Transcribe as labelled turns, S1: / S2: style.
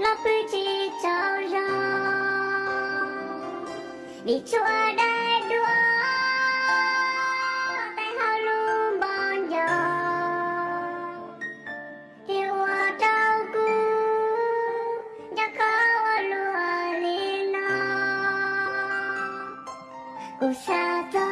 S1: lo bư chi cho ra vì chúa đã đua, tay hao luôn bon giờ yêu trao cu cho khó lùa liền nó 故乡的。